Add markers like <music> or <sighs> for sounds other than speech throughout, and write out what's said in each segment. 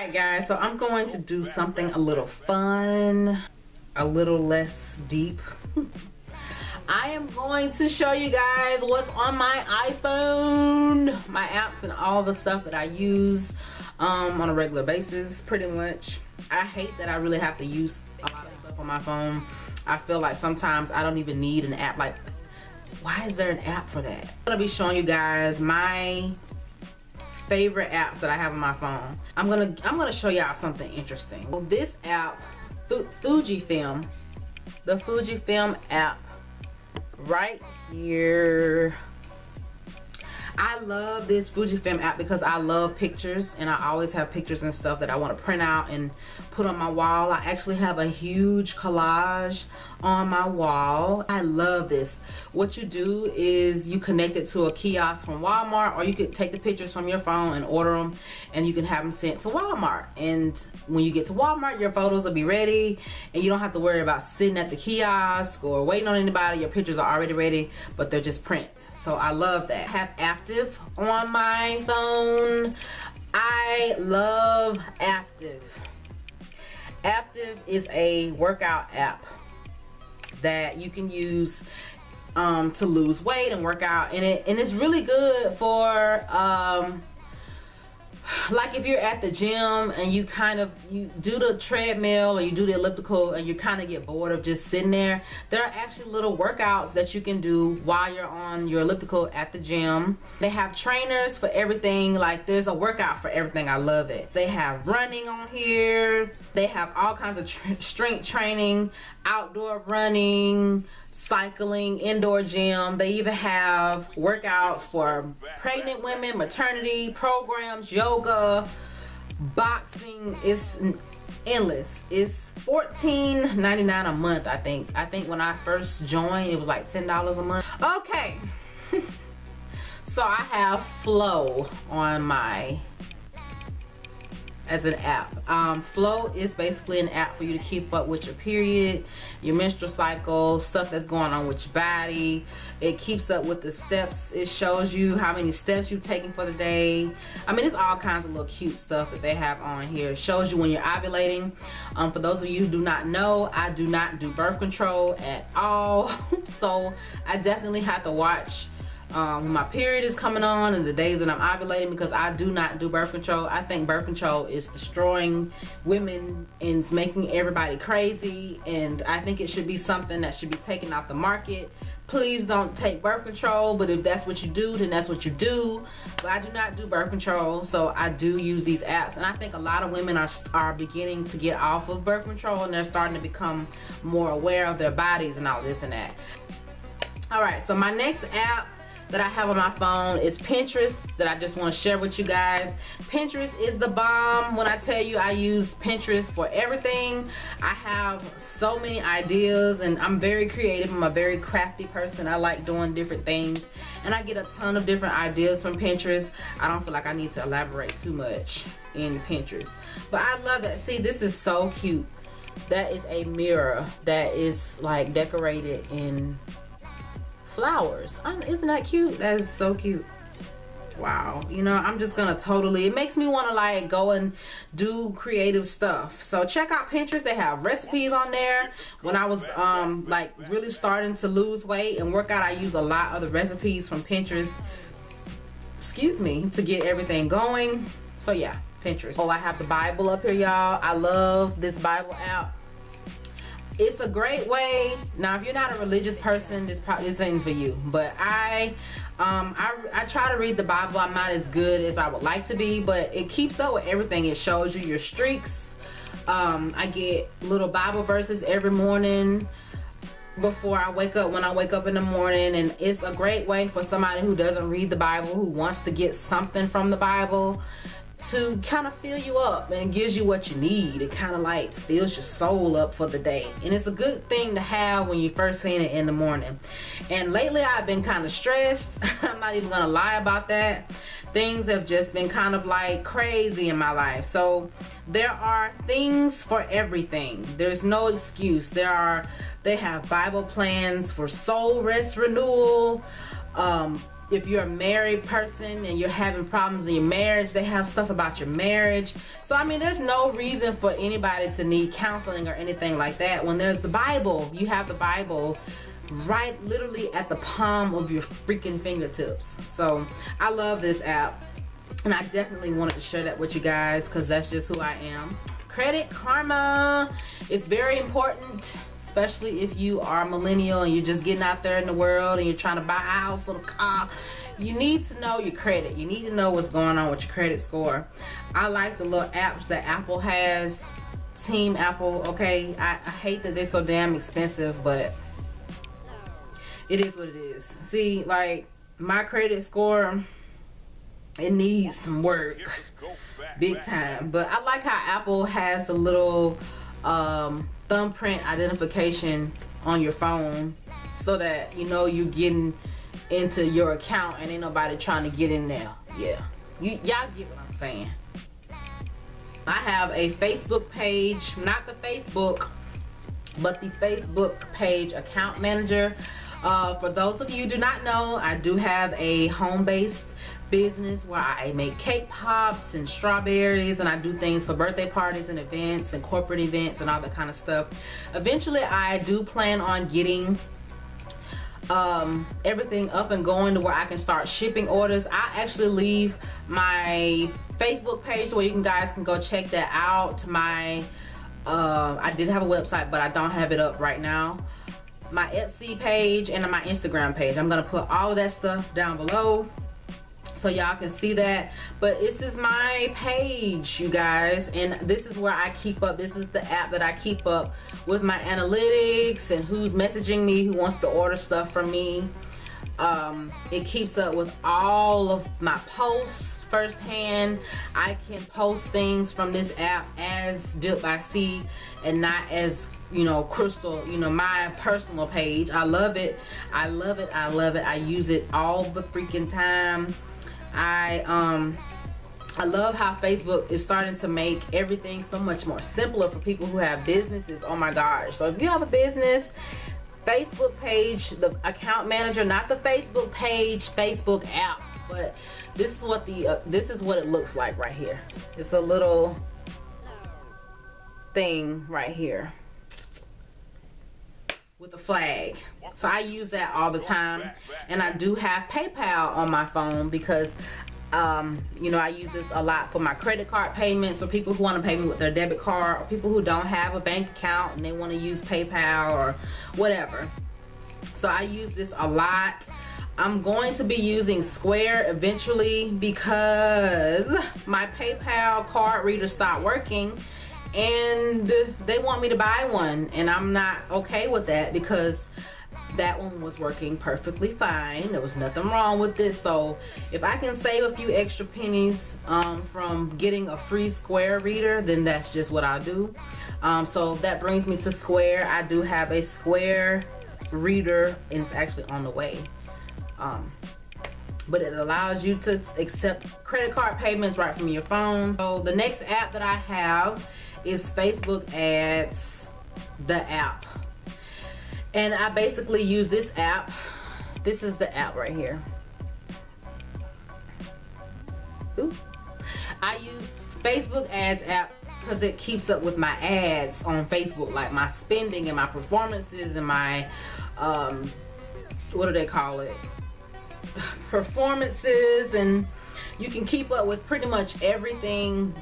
Alright guys, so I'm going to do something a little fun, a little less deep. <laughs> I am going to show you guys what's on my iPhone, my apps and all the stuff that I use um, on a regular basis pretty much. I hate that I really have to use a lot of stuff on my phone. I feel like sometimes I don't even need an app like why is there an app for that? I'm gonna be showing you guys my favorite apps that I have on my phone. I'm gonna I'm gonna show y'all something interesting. Well, this app, Fujifilm, the Fujifilm app right here I love this Fujifilm app because I love pictures and I always have pictures and stuff that I want to print out and put on my wall. I actually have a huge collage on my wall. I love this. What you do is you connect it to a kiosk from Walmart or you could take the pictures from your phone and order them and you can have them sent to Walmart. And when you get to Walmart, your photos will be ready and you don't have to worry about sitting at the kiosk or waiting on anybody. Your pictures are already ready, but they're just prints. So I love that. I have Aaptiv on my phone. I love Aaptiv. Aaptiv is a workout app that you can use um, to lose weight and work out and it and it's really good for um, like if you're at the gym and you kind of you do the treadmill or you do the elliptical and you kind of get bored of just sitting there there are actually little workouts that you can do while you're on your elliptical at the gym. They have trainers for everything. Like there's a workout for everything. I love it. They have running on here. They have all kinds of strength training outdoor running cycling indoor gym. They even have workouts for pregnant women maternity programs yoga boxing. It's endless. It's $14.99 a month i think. I think when i first joined it was like $10 a month. Okay. <laughs> So i have Flo on my as an app. Um, Flo is basically an app for you to keep up with your period, your menstrual cycle, stuff that's going on with your body. It keeps up with the steps. It shows you how many steps you've taken for the day. I mean, it's all kinds of little cute stuff that they have on here. It shows you when you're ovulating. Um, for those of you who do not know, I do not do birth control at all. <laughs> so I definitely have to watch um, when my period is coming on and the days that I'm ovulating because I do not do birth control. I think birth control is destroying women and it's making everybody crazy and I think it should be something that should be taken off the market. Please don't take birth control but if that's what you do then that's what you do. But I do not do birth control so I do use these apps and I think a lot of women are, are beginning to get off of birth control and they're starting to become more aware of their bodies and all this and that. Alright so my next app that I have on my phone is Pinterest that I just want to share with you guys. Pinterest is the bomb. When I tell you I use Pinterest for everything, I have so many ideas and I'm very creative. I'm a very crafty person. I like doing different things and I get a ton of different ideas from Pinterest. I don't feel like I need to elaborate too much in Pinterest. But I love it. See, this is so cute. That is a mirror that is like decorated in flowers. Isn't that cute? That is so cute. Wow. You know, I'm just going to totally, it makes me want to like go and do creative stuff. So check out Pinterest. They have recipes on there. When I was um like really starting to lose weight and work out, I use a lot of the recipes from Pinterest. Excuse me, to get everything going. So yeah, Pinterest. Oh, I have the Bible up here, y'all. I love this Bible app it's a great way. Now if you're not a religious person this probably this ain't for you. But i um I, I try to read the bible. I'm not as good as i would like to be but it keeps up with everything. It shows you your streaks. Um i get little bible verses every morning before I wake up when I wake up in the morning. And it's a great way for somebody who doesn't read the Bible who wants to get something from the Bible to kind of fill you up and gives you what you need. It kind of like fills your soul up for the day. And it's a good thing to have when you first seen it in the morning. And lately I've been kind of stressed. <laughs> I'm not even going to lie about that. Things have just been kind of like crazy in my life. So there are things for everything. There's no excuse. There are, they have Bible plans for soul rest renewal, um, if you're a married person and you're having problems in your marriage, they have stuff about your marriage. So, I mean, there's no reason for anybody to need counseling or anything like that. When there's the Bible, you have the Bible right literally at the palm of your freaking fingertips. So, I love this app. And I definitely wanted to share that with you guys because that's just who I am. Credit Karma is very important especially if you are millennial and you're just getting out there in the world and you're trying to buy a house a car. You need to know your credit. You need to know what's going on with your credit score. I like the little apps that apple has. Team apple okay? I, I hate that they're so damn expensive but it is what it is. See like my credit score it needs some work big time. But i like how apple has the little um thumbprint identification on your phone so that you know you're getting into your account and ain't nobody trying to get in there. Yeah. You y'all get what i'm saying. I have a facebook page not the facebook but the facebook page account manager. Uh, for those of you do not know i do have a home-based business where I make cake pops and strawberries and I do things for birthday parties and events and corporate events and all that kind of stuff. Eventually I do plan on getting um, everything up and going to where I can start shipping orders. I actually leave my Facebook page where you can guys can go check that out. My uh, I did have a website but I don't have it up right now my Etsy page and my Instagram page. I'm going to put all that stuff down below so y'all can see that. But this is my page you guys. And this is where I keep up. This is the app that I keep up with my analytics and who's messaging me who wants to order stuff from me. Um, it keeps up with all of my posts firsthand. I can post things from this app as Dip by C and not as you know crystal you know my personal page. I love it. I love it. I love it. I use it all the freaking time I um I love how Facebook is starting to make everything so much more simpler for people who have businesses. Oh my gosh. So if you have a business, Facebook page, the account manager, not the Facebook page, Facebook app, but this is what the uh, this is what it looks like right here. It's a little thing right here with a flag. So I use that all the time. And I do have PayPal on my phone because um, you know I use this a lot for my credit card payments or people who want to pay me with their debit card or people who don't have a bank account and they want to use PayPal or whatever. So I use this a lot. I'm going to be using Square eventually because my PayPal card reader stopped working and they want me to buy one and I'm not okay with that because that one was working perfectly fine. There was nothing wrong with it. So if I can save a few extra pennies um, from getting a free square reader then that's just what I'll do. Um, so that brings me to square. I do have a square reader and it's actually on the way. Um, but it allows you to accept credit card payments right from your phone. So the next app that I have is Facebook ads the app. And I basically use this app. This is the app right here. Ooh. I use Facebook ads app because it keeps up with my ads on Facebook like my spending and my performances and my um what do they call it? <sighs> Performances and you can keep up with pretty much everything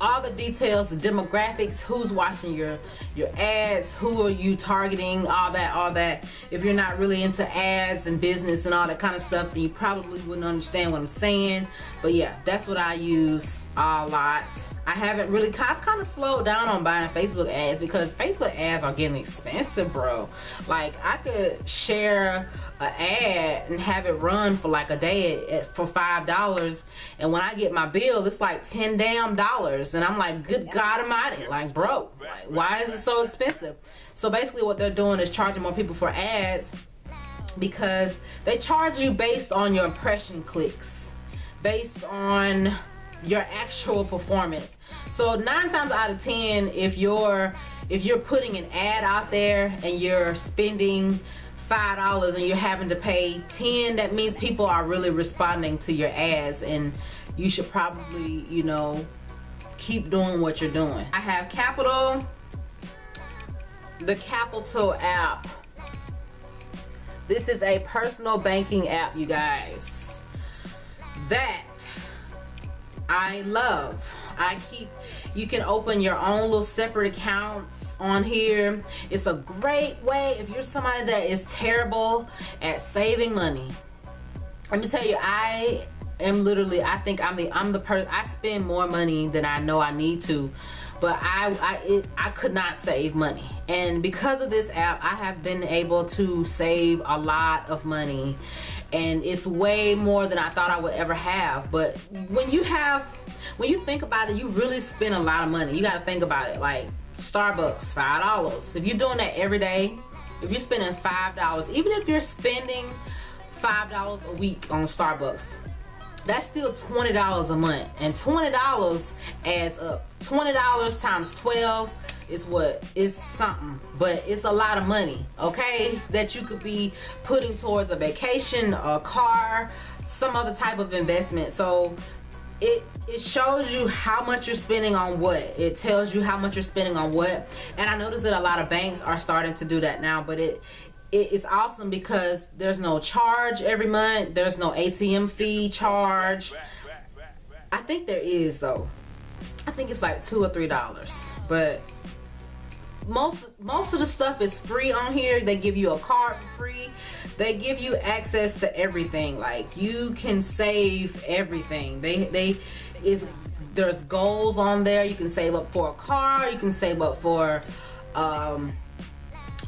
all the details the demographics who's watching your your ads who are you targeting all that all that. If you're not really into ads and business and all that kind of stuff then you probably wouldn't understand what I'm saying. But yeah that's what I use a lot. I haven't really I've kind of slowed down on buying Facebook ads because Facebook ads are getting expensive bro. Like I could share an ad and have it run for like a day at, for five dollars and when I get my bill it's like ten damn dollars and I'm like good god almighty like bro like, why is it so expensive? So basically what they're doing is charging more people for ads because they charge you based on your impression clicks based on your actual performance. So nine times out of ten if you're if you're putting an ad out there and you're spending five dollars and you're having to pay 10 that means people are really responding to your ads and you should probably you know keep doing what you're doing. I have Qapital the Qapital app. This is a personal banking app you guys. That I love I keep you can open your own little separate accounts on here. It's a great way if you're somebody that is terrible at saving money. Let me tell you, I am literally, I think I'm the, I'm the person, I spend more money than I know I need to but I I, it, I could not save money and because of this app I have been able to save a lot of money and it's way more than I thought I would ever have but when you have when you think about it, you really spend a lot of money. You got to think about it. Like Starbucks, five dollars. If you're doing that every day, if you're spending five dollars, even if you're spending five dollars a week on Starbucks, that's still twenty dollars a month, and twenty dollars adds up. Twenty dollars times twelve is what? Is something. But it's a lot of money okay that you could be putting towards a vacation a car some other type of investment. So it it shows you how much you're spending on what. It tells you how much you're spending on what. And i noticed that a lot of banks are starting to do that now but it it is awesome because there's no charge every month. There's no atm fee charge. I think there is though i think it's like two or three dollars but most most of the stuff is free on here. They give you a card free. They give you access to everything. Like you can save everything. They they is there's goals on there. You can save up for a car. You can save up for um,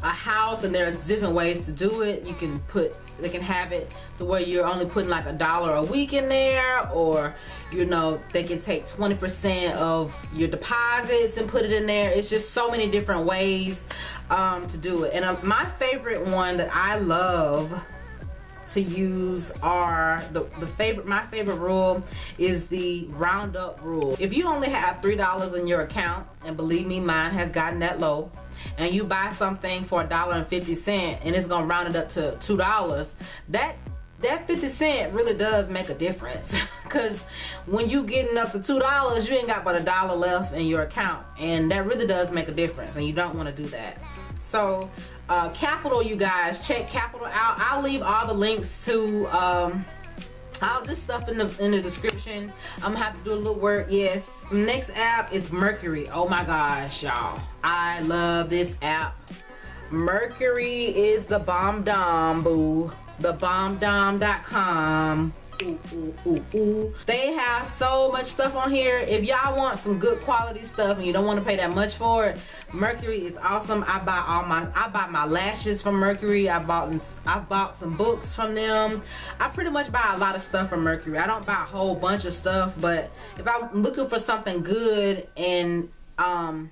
a house and there's different ways to do it. You can put they can have it the way you're only putting like a dollar a week in there or you know they can take 20% of your deposits and put it in there. It's just so many different ways um, to do it. And uh, my favorite one that I love to use are the, the favorite my favorite rule is the roundup rule. If you only have three dollars in your account and believe me mine has gotten that low and you buy something for a dollar and 50 cent and it's gonna round it up to two dollars that that 50 cent really does make a difference. <laughs> Because when you getting up to two dollars you ain't got but a dollar left in your account and that really does make a difference and you don't want to do that. So uh, Qapital you guys check Qapital out. I'll leave all the links to um, all this stuff in the in the description. I'm gonna have to do a little work. Yes. Next app is Mercari. Oh my gosh y'all. I love this app. Mercari is the bomb dom boo. Thebombdom.com Ooh, ooh, ooh, ooh. They have so much stuff on here. If y'all want some good quality stuff and you don't want to pay that much for it, Mercari is awesome. I buy all my I buy my lashes from Mercari. I bought I bought some books from them. I pretty much buy a lot of stuff from Mercari. I don't buy a whole bunch of stuff, but if I'm looking for something good and um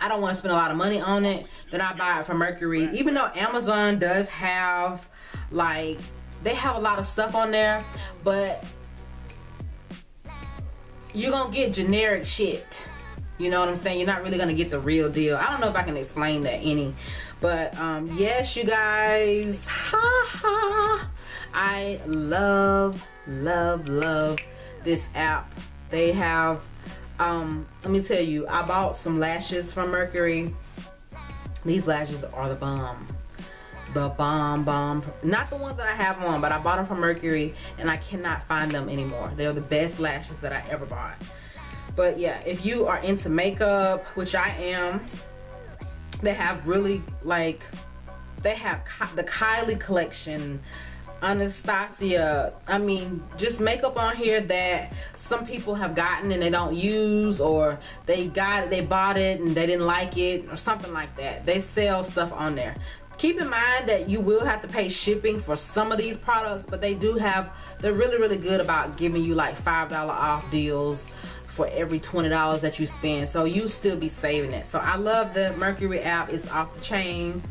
I don't want to spend a lot of money on it, then I buy it from Mercari. Even though Amazon does have like they have a lot of stuff on there but you're gonna get generic shit. You know what i'm saying? You're not really gonna get the real deal. I don't know if i can explain that any but um yes you guys. Ha ha. I love love love this app. They have um let me tell you i bought some lashes from Mercari. These lashes are the bomb the bomb bomb. Not the ones that I have on but I bought them from Mercari and I cannot find them anymore. They're the best lashes that I ever bought. But yeah if you are into makeup which I am they have really like they have the Kylie collection. Anastasia I mean just makeup on here that some people have gotten and they don't use or they got it they bought it and they didn't like it or something like that. They sell stuff on there keep in mind that you will have to pay shipping for some of these products but they do have they're really really good about giving you like five dollar off deals for every $20 that you spend. So you still be saving it. So I love the Mercari app. It's off the chain.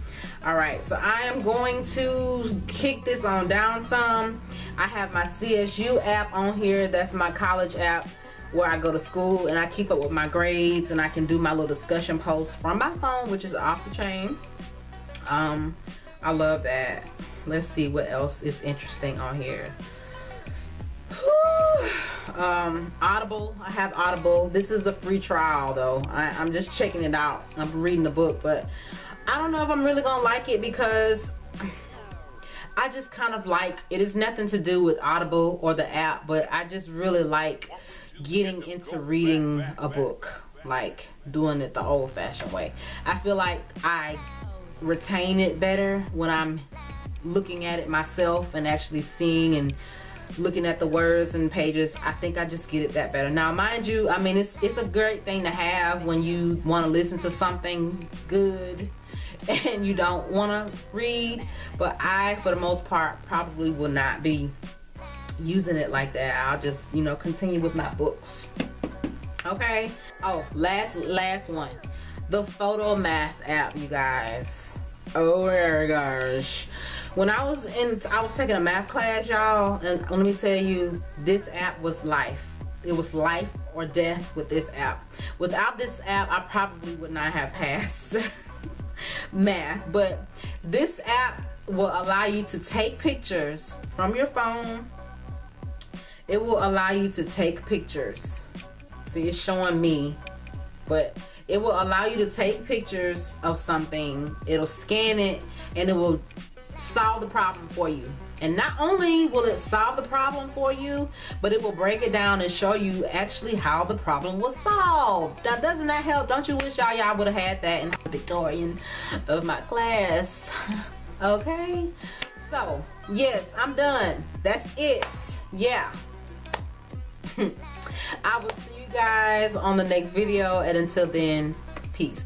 All right. So I am going to kick this on down some. I have my CSU app on here. That's my college app where I go to school and I keep up with my grades and I can do my little discussion posts from my phone which is off the chain um I love that. Let's see what else is interesting on here. <sighs> um, Audible. I have Audible. This is the free trial though. I, I'm just checking it out. I'm reading the book, but I don't know if I'm really gonna like it because I just kind of like it is nothing to do with Audible or the app, but I just really like getting into reading a book, like doing it the old fashioned way. I feel like I retain it better when I'm looking at it myself and actually seeing and looking at the words and pages i think i just get it that better. Now mind you i mean it's it's a great thing to have when you want to listen to something good <laughs> and you don't want to read but i for the most part probably will not be using it like that. I'll just you know continue with my books. Okay? Oh last last one the Photomath app you guys. Oh my gosh when I was in I was taking a math class y'all and let me tell you this app was life. It was life or death with this app. Without this app I probably would not have passed <laughs> math. But this app will allow you to take pictures from your phone. It will allow you to take pictures. See it's showing me but it will allow you to take pictures of something it'll scan it and it will solve the problem for you. And not only will it solve the problem for you but it will break it down and show you actually how the problem was solved. Now doesn't that help? Don't you wish y'all y'all would have had that in the Victorian of my class? <laughs> Okay? So yes I'm done. That's it. Yeah. <laughs> I will see guys on the next video and until then peace